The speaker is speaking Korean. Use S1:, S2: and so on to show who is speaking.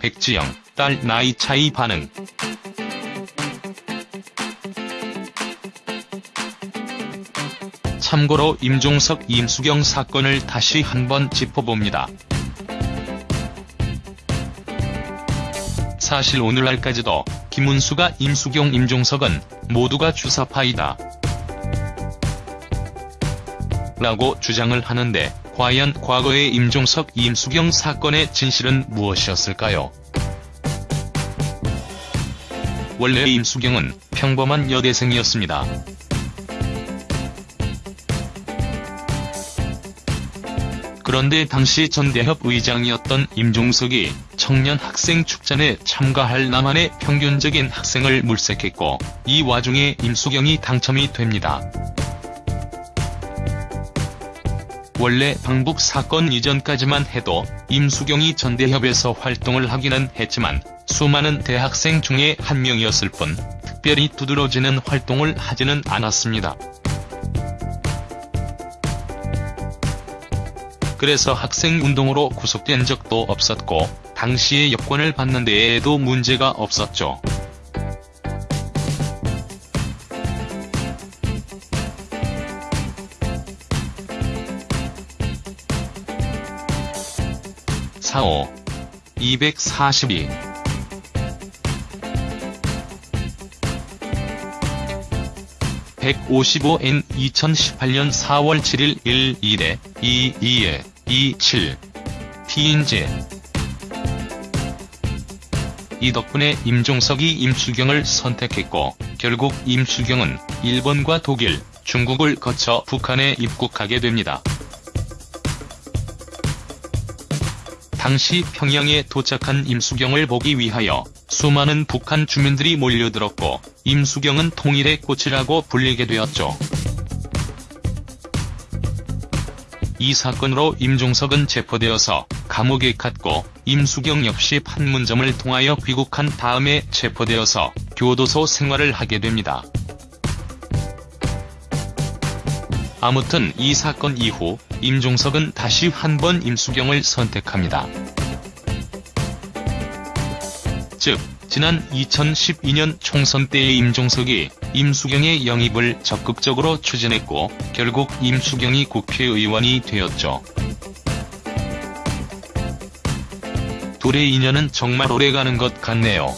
S1: 백지영, 딸 나이 차이 반응. 참고로 임종석 임수경 사건을 다시 한번 짚어봅니다. 사실 오늘날까지도 김은수가 임수경 임종석은 모두가 주사파이다. 라고 주장을 하는데 과연 과거의 임종석 임수경 사건의 진실은 무엇이었을까요? 원래 임수경은 평범한 여대생이었습니다. 그런데 당시 전대협 의장이었던 임종석이 청년 학생 축전에 참가할 남한의 평균적인 학생을 물색했고 이 와중에 임수경이 당첨이 됩니다. 원래 방북 사건 이전까지만 해도 임수경이 전대협에서 활동을 하기는 했지만 수많은 대학생 중에 한 명이었을 뿐 특별히 두드러지는 활동을 하지는 않았습니다. 그래서 학생운동으로 구속된 적도 없었고 당시의 여권을 받는 데에도 문제가 없었죠. 사오 242 155N 2018년 4월 7일 1일에 22에 27 T인지 이 덕분에 임종석이 임수경을 선택했고 결국 임수경은 일본과 독일, 중국을 거쳐 북한에 입국하게 됩니다. 당시 평양에 도착한 임수경을 보기 위하여 수많은 북한 주민들이 몰려들었고 임수경은 통일의 꽃이라고 불리게 되었죠. 이 사건으로 임종석은 체포되어서 감옥에 갔고 임수경 역시 판문점을 통하여 귀국한 다음에 체포되어서 교도소 생활을 하게 됩니다. 아무튼 이 사건 이후 임종석은 다시 한 번 임수경을 선택합니다. 즉 지난 2012년 총선 때의 임종석이 임수경의 영입을 적극적으로 추진했고 결국 임수경이 국회의원이 되었죠. 둘의 인연은 정말 오래가는 것 같네요.